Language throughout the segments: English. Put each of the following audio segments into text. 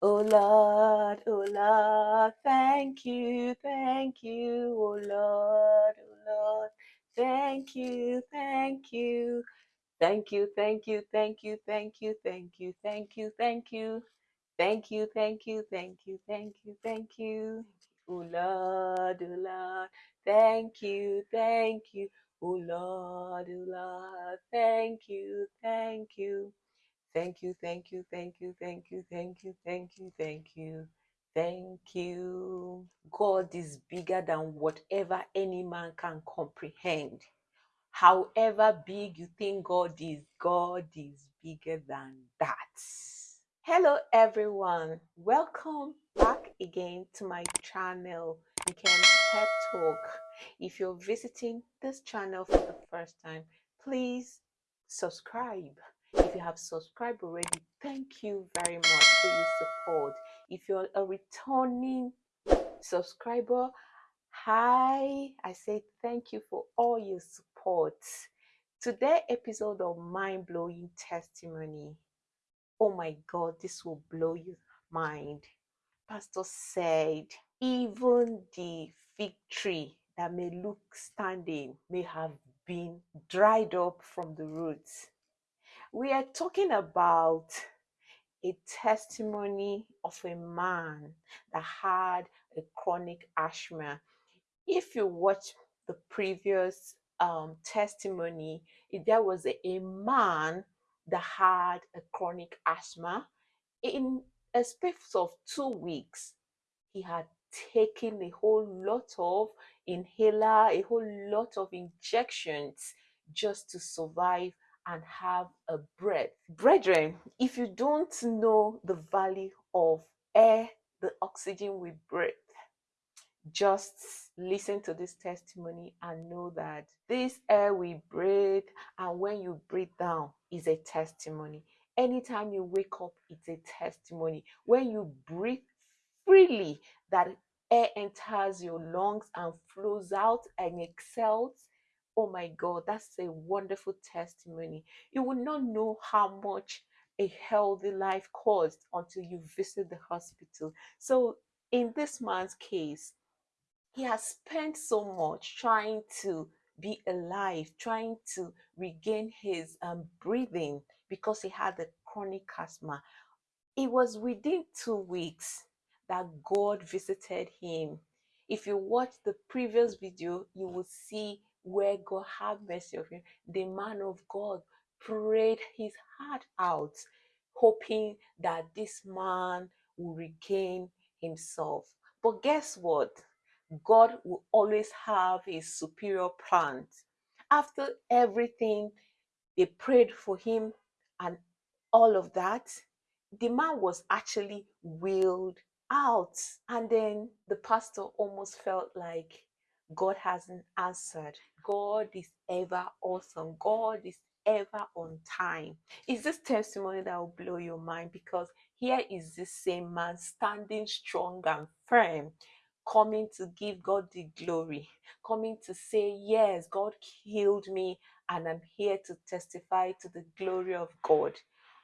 Oh Lord, oh Lord, thank you, thank you, oh Lord, oh Lord, thank you, thank you, thank you, thank you, thank you, thank you, thank you, thank you, thank you, thank you, thank you, thank you, thank you, thank you, oh Lord, oh Lord, thank you, thank you, oh Lord, oh Lord, thank you, thank you. Thank you, thank you, thank you, thank you, thank you, thank you, thank you, thank you. God is bigger than whatever any man can comprehend. However big you think God is, God is bigger than that. Hello, everyone. Welcome back again to my channel, Weekend Pep Talk. If you're visiting this channel for the first time, please subscribe. If you have subscribed already, thank you very much for your support. If you're a returning subscriber, hi, I say thank you for all your support. Today episode of Mind Blowing Testimony Oh my God, this will blow your mind. Pastor said, even the fig tree that may look standing may have been dried up from the roots. We are talking about a testimony of a man that had a chronic asthma. If you watch the previous um, testimony, there was a, a man that had a chronic asthma. In a space of two weeks, he had taken a whole lot of inhaler, a whole lot of injections just to survive and have a breath. Brethren, if you don't know the value of air, the oxygen we breathe, just listen to this testimony and know that this air we breathe and when you breathe down is a testimony. Anytime you wake up, it's a testimony. When you breathe freely, that air enters your lungs and flows out and exhales. Oh my God, that's a wonderful testimony. You will not know how much a healthy life costs until you visit the hospital. So, in this man's case, he has spent so much trying to be alive, trying to regain his um, breathing because he had a chronic asthma. It was within two weeks that God visited him. If you watch the previous video, you will see where God had mercy of him. The man of God prayed his heart out, hoping that this man will regain himself. But guess what? God will always have a superior plan. After everything, they prayed for him and all of that, the man was actually wheeled out. And then the pastor almost felt like God hasn't answered. God is ever awesome. God is ever on time. Is this testimony that will blow your mind? Because here is the same man standing strong and firm coming to give God the glory, coming to say, Yes, God healed me, and I'm here to testify to the glory of God.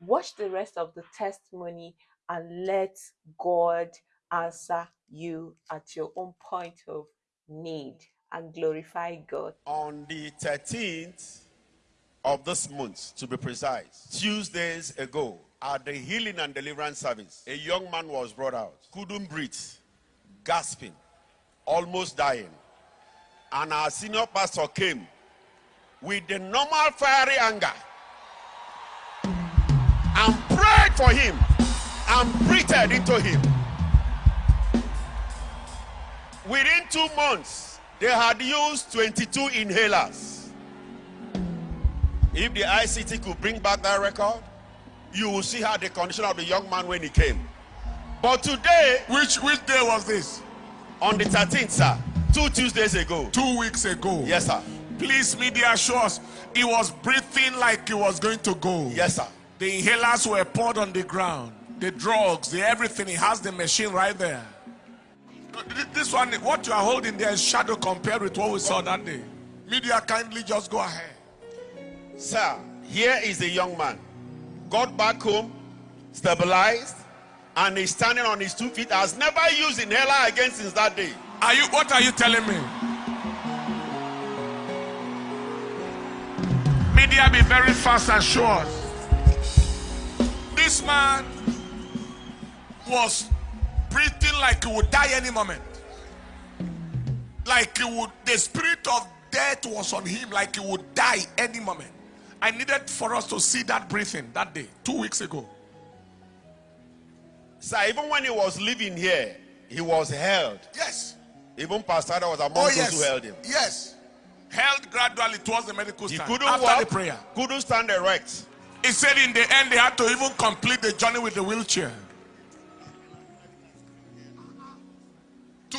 Watch the rest of the testimony and let God answer you at your own point of need and glorify God. On the 13th of this month, to be precise, Tuesdays ago, at the healing and deliverance service, a young man was brought out, couldn't breathe, gasping, almost dying. And our senior pastor came with the normal fiery anger and prayed for him and breathed into him. Within two months, they had used 22 inhalers. If the ICT could bring back that record, you will see how the condition of the young man when he came. But today, Which which day was this? on the 13th, sir, two Tuesdays ago. Two weeks ago. Yes, sir. Please, media show us. He was breathing like he was going to go. Yes, sir. The inhalers were poured on the ground. The drugs, the everything. He has the machine right there. Th- This one, what you are holding there is shadow compared with what we saw that day. Media, kindly just go ahead. Sir, here is a young man. Got back home, stabilized, and he's standing on his two feet, has never used inhaler again since that day. Are you what are you telling me? Media be very fast and us. This man was breathing like he would die any moment. Like he would the spirit of death was on him, like he would die any moment. I needed for us to see that breathing that day, two weeks ago. Sir, even when he was living here, he was held. Yes. Even Pastor was among Oh, those yes. who held him. Yes. Held gradually towards the medical He stand couldn't after walk, the prayer. couldn't stand erect. He said in the end they had to even complete the journey with the wheelchair.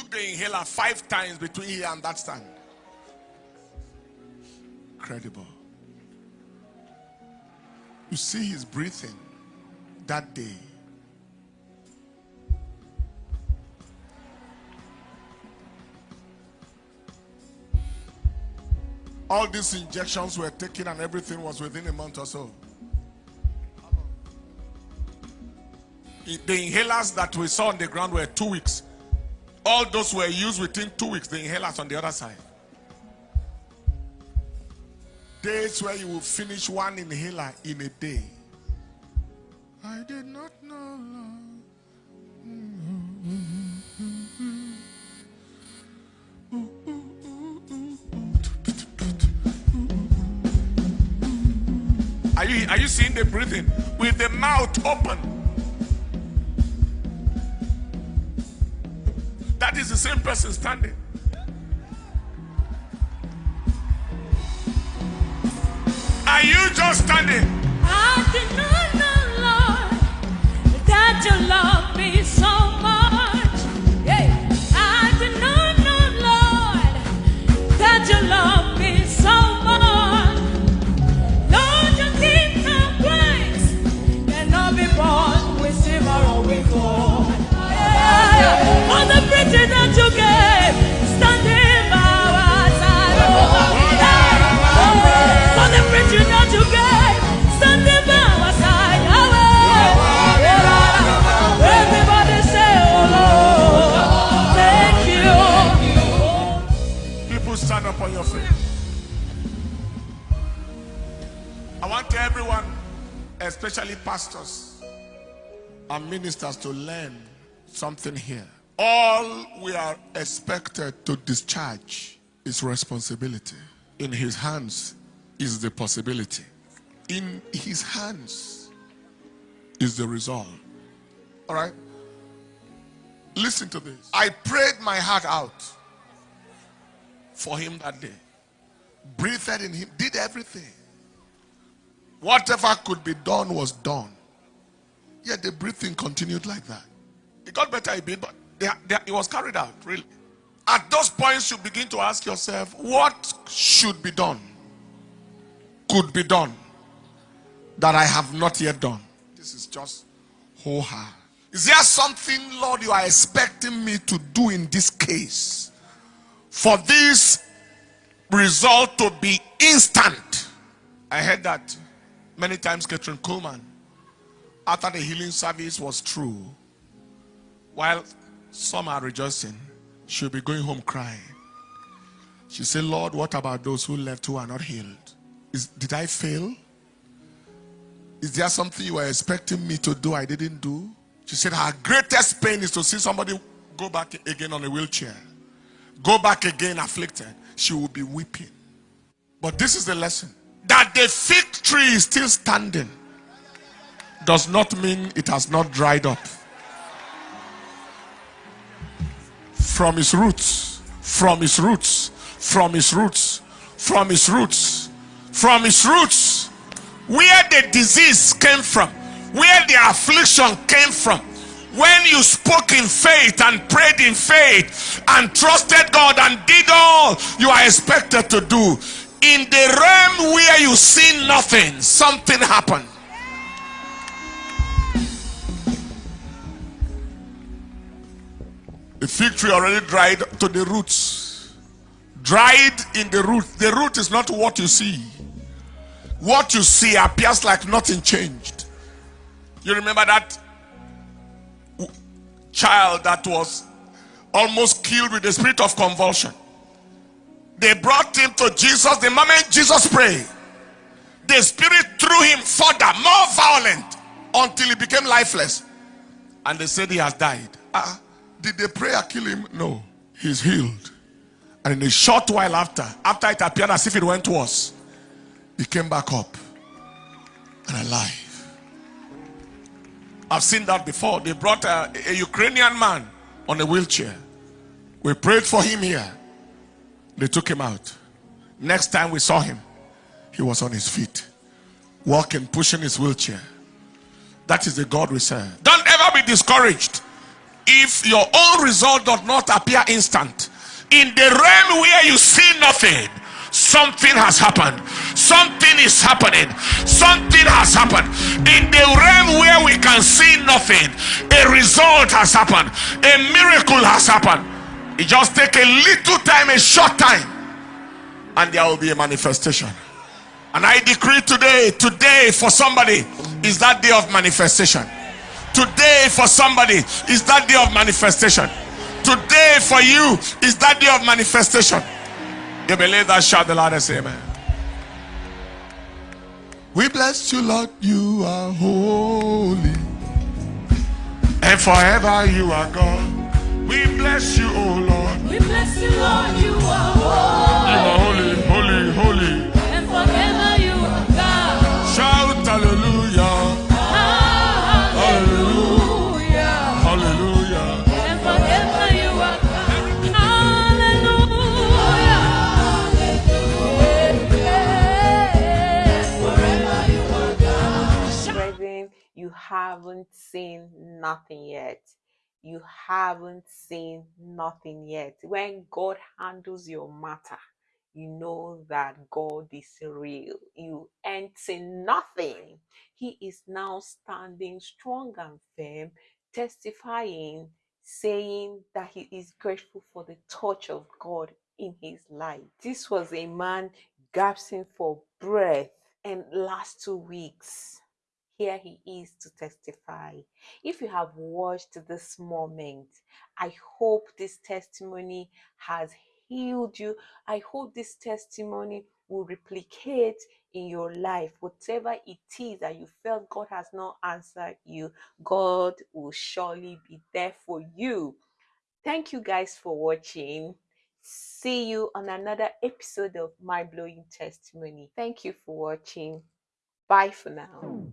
Took the inhaler five times between here and that stand. Incredible. You see his breathing that day. All these injections were taken and everything was within a month or so. The inhalers that we saw on the ground were two weeks. All those were used within two weeks, the inhalers on the other side. Days where you will finish one inhaler in a day. I did not know. Are you are you seeing the breathing with the mouth open? The same person standing. Are you just standing? Especially pastors and ministers, to learn something here. All we are expected to discharge is responsibility. In his hands is the possibility. In his hands is the result. All right? Listen to this. I prayed my heart out for him that day. Breathed in him, did everything. Whatever could be done was done. Yet the breathing continued like that. It got better a bit, but they, they, it was carried out, really. At those points, you begin to ask yourself, what should be done? Could be done that I have not yet done. This is just ho ha. Is there something, Lord, you are expecting me to do in this case for this result to be instant? I heard that many times, Kathryn Kuhlman, after the healing service was through, while some are rejoicing, she'll be going home crying. She said, Lord, what about those who left who are not healed? Is, did I fail? Is there something you were expecting me to do I didn't do? She said, Her greatest pain is to see somebody go back again on a wheelchair, go back again afflicted. She will be weeping. But this is the lesson that the fig tree is still standing does not mean it has not dried up. From its roots, from its roots, from its roots, from its roots, from its roots, where the disease came from, where the affliction came from. When you spoke in faith and prayed in faith and trusted God and did all you are expected to do, in the realm where you see nothing, something happened. The fig tree already dried to the roots. Dried in the root. The root is not what you see. What you see appears like nothing changed. You remember that child that was almost killed with the spirit of convulsion. They brought him to Jesus. The moment Jesus prayed, the spirit threw him further, more violent, until he became lifeless. And they said he has died. Uh, did the prayer kill him? No. He's healed. And in a short while after, after it appeared as if it went worse, he came back up and alive. I've seen that before. They brought a, a Ukrainian man on a wheelchair. We prayed for him here. They took him out. Next time we saw him, he was on his feet, walking, pushing his wheelchair. That is the God we serve. Don't ever be discouraged if your own result does not appear instant. In the realm where you see nothing, something has happened. Something is happening. Something has happened. In the realm where we can see nothing, a result has happened. A miracle has happened. It just take a little time, a short time, and there will be a manifestation. And I decree today, today for somebody is that day of manifestation. Today for somebody is that day of manifestation. Today for you is that day of manifestation. You believe that? Shout the say amen. We bless you, Lord. You are holy. And forever you are God. We bless you, oh Lord. We bless you, Lord. You are You holy. are holy, holy, holy. And forever you are God. Shout hallelujah, Hallelujah. hallelujah. And forever you are God. Hallelujah. Forever you are God. Brethren, you haven't seen nothing yet. You haven't seen nothing yet. When God handles your matter, you know that God is real. You ain't seen nothing. He is now standing strong and firm, testifying, saying that he is grateful for the touch of God in his life. This was a man gasping for breath, and last two weeks, here he is to testify. If you have watched this moment, I hope this testimony has healed you. I hope this testimony will replicate in your life. Whatever it is that you felt God has not answered you, God will surely be there for you. Thank you guys for watching. See you on another episode of Mind Blowing Testimony. Thank you for watching. Bye for now.